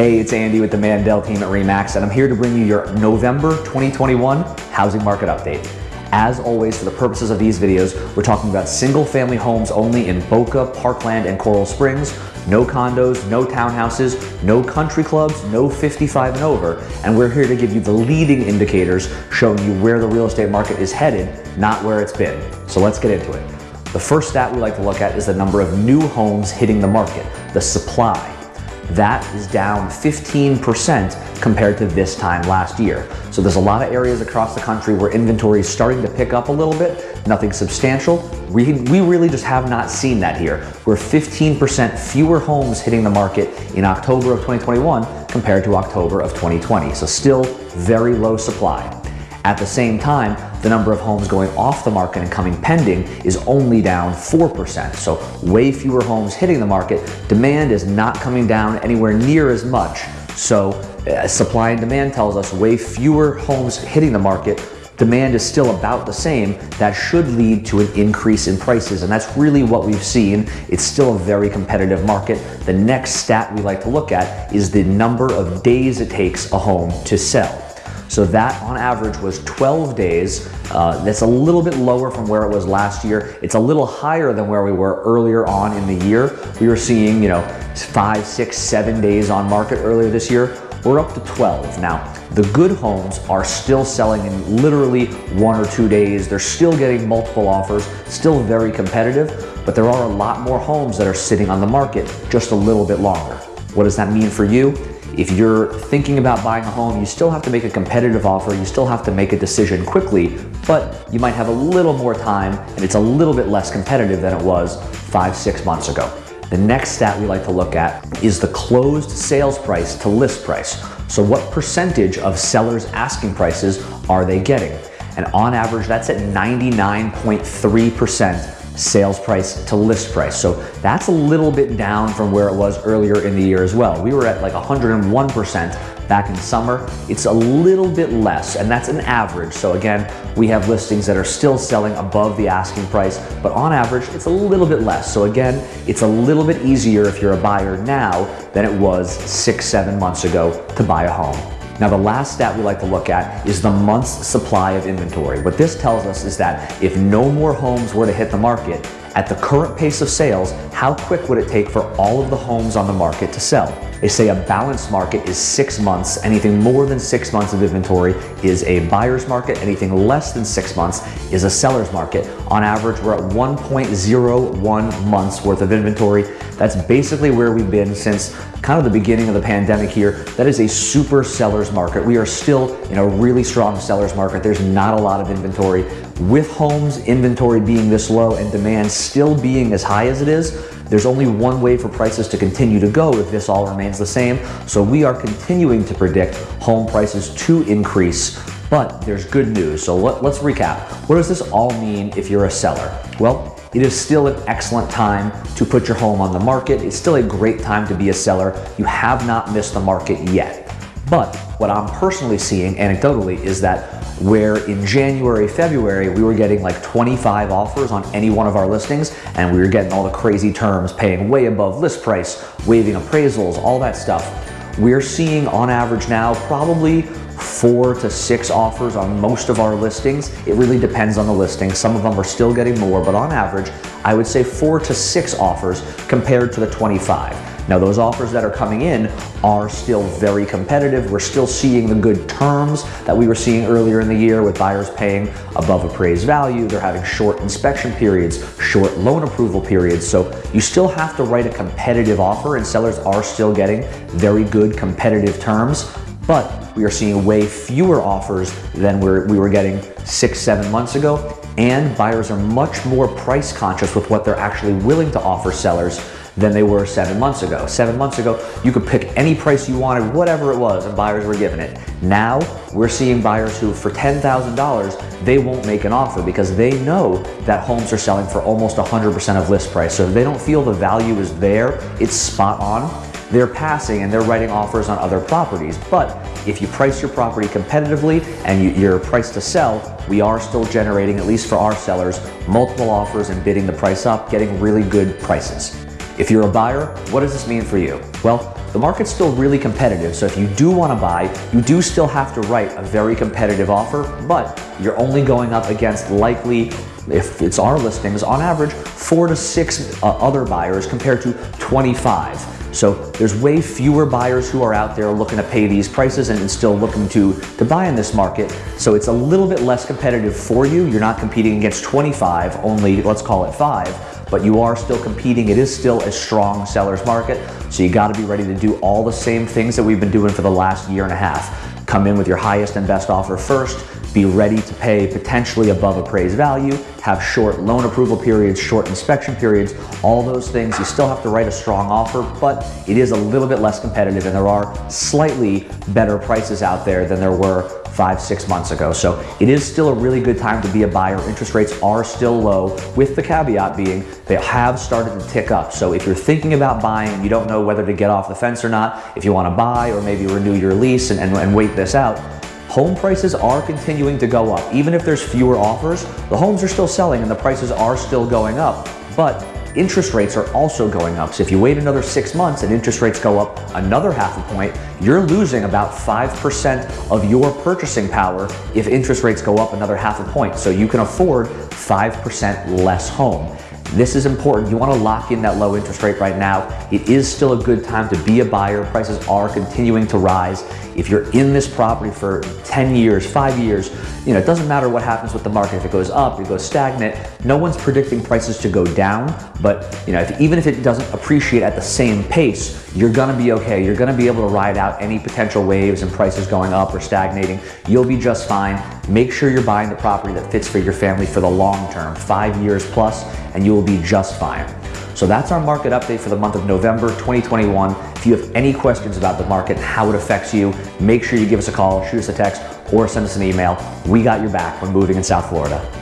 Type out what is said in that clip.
Hey, it's Andy with the Mandel team at REMAX, and I'm here to bring you your November 2021 housing market update. As always, for the purposes of these videos, we're talking about single family homes only in Boca, Parkland, and Coral Springs. No condos, no townhouses, no country clubs, no 55 and over. And we're here to give you the leading indicators showing you where the real estate market is headed, not where it's been. So let's get into it. The first stat we like to look at is the number of new homes hitting the market, the supply. That is down 15% compared to this time last year. So there's a lot of areas across the country where inventory is starting to pick up a little bit, nothing substantial. We, we really just have not seen that here. We're 15% fewer homes hitting the market in October of 2021 compared to October of 2020. So still very low supply. At the same time, the number of homes going off the market and coming pending is only down 4%. So way fewer homes hitting the market. Demand is not coming down anywhere near as much. So uh, supply and demand tells us way fewer homes hitting the market demand is still about the same, that should lead to an increase in prices. And that's really what we've seen. It's still a very competitive market. The next stat we like to look at is the number of days it takes a home to sell. So that on average was 12 days. Uh, that's a little bit lower from where it was last year. It's a little higher than where we were earlier on in the year. We were seeing, you know, five, six, seven days on market earlier this year. We're up to 12. Now, the good homes are still selling in literally one or two days. They're still getting multiple offers, still very competitive, but there are a lot more homes that are sitting on the market just a little bit longer. What does that mean for you? If you're thinking about buying a home, you still have to make a competitive offer, you still have to make a decision quickly, but you might have a little more time and it's a little bit less competitive than it was five, six months ago. The next stat we like to look at is the closed sales price to list price. So what percentage of sellers' asking prices are they getting? And on average, that's at 99.3% sales price to list price. So that's a little bit down from where it was earlier in the year as well. We were at like 101% back in summer. It's a little bit less, and that's an average. So again, we have listings that are still selling above the asking price, but on average, it's a little bit less. So again, it's a little bit easier if you're a buyer now than it was six, seven months ago to buy a home. Now the last stat we like to look at is the month's supply of inventory. What this tells us is that if no more homes were to hit the market, at the current pace of sales, how quick would it take for all of the homes on the market to sell? They say a balanced market is six months. Anything more than six months of inventory is a buyer's market. Anything less than six months is a seller's market. On average, we're at 1.01 months worth of inventory. That's basically where we've been since kind of the beginning of the pandemic here. That is a super seller's market. We are still in a really strong seller's market. There's not a lot of inventory. With homes inventory being this low and demand still being as high as it is, there's only one way for prices to continue to go if this all remains the same. So we are continuing to predict home prices to increase but there's good news. So let, us recap. What does this all mean if you're a seller? Well, it is still an excellent time to put your home on the market. It's still a great time to be a seller. You have not missed the market yet. But what I'm personally seeing anecdotally is that where in January, February, we were getting like 25 offers on any one of our listings and we were getting all the crazy terms, paying way above list price, waiving appraisals, all that stuff. We're seeing on average now probably four to six offers on most of our listings. It really depends on the listing. Some of them are still getting more, but on average, I would say four to six offers compared to the 25. Now those offers that are coming in are still very competitive. We're still seeing the good terms that we were seeing earlier in the year with buyers paying above appraised value. They're having short inspection periods, short loan approval periods. So you still have to write a competitive offer and sellers are still getting very good competitive terms, but we are seeing way fewer offers than we were getting six, seven months ago. And buyers are much more price conscious with what they're actually willing to offer sellers than they were seven months ago. Seven months ago, you could pick any price you wanted, whatever it was, and buyers were giving it. Now, we're seeing buyers who, for $10,000, they won't make an offer because they know that homes are selling for almost 100% of list price. So if they don't feel the value is there, it's spot on, they're passing and they're writing offers on other properties. But if you price your property competitively and you, you're priced to sell, we are still generating, at least for our sellers, multiple offers and bidding the price up, getting really good prices. If you're a buyer, what does this mean for you? Well, the market's still really competitive. So if you do want to buy, you do still have to write a very competitive offer, but you're only going up against likely if it's our listings, on average, four to six uh, other buyers compared to 25. So there's way fewer buyers who are out there looking to pay these prices and still looking to, to buy in this market. So it's a little bit less competitive for you. You're not competing against 25, only let's call it five but you are still competing. It is still a strong seller's market, so you gotta be ready to do all the same things that we've been doing for the last year and a half. Come in with your highest and best offer first, be ready to pay potentially above appraised value, have short loan approval periods, short inspection periods, all those things. You still have to write a strong offer, but it is a little bit less competitive and there are slightly better prices out there than there were five, six months ago. So it is still a really good time to be a buyer. Interest rates are still low, with the caveat being they have started to tick up. So if you're thinking about buying you don't know whether to get off the fence or not, if you want to buy or maybe renew your lease and, and, and wait this out, home prices are continuing to go up. Even if there's fewer offers, the homes are still selling and the prices are still going up. But interest rates are also going up. So if you wait another six months and interest rates go up another half a point, you're losing about 5% of your purchasing power if interest rates go up another half a point. So you can afford 5% less home. This is important. You want to lock in that low interest rate right now. It is still a good time to be a buyer. Prices are continuing to rise. If you're in this property for 10 years, five years, you know, it doesn't matter what happens with the market. If it goes up, it goes stagnant, no one's predicting prices to go down. But, you know, if, even if it doesn't appreciate at the same pace, you're gonna be okay. You're gonna be able to ride out any potential waves and prices going up or stagnating. You'll be just fine. Make sure you're buying the property that fits for your family for the long term, five years plus, and you will be just fine. So that's our market update for the month of November 2021. If you have any questions about the market, how it affects you, make sure you give us a call, shoot us a text, or send us an email. We got your back when moving in South Florida.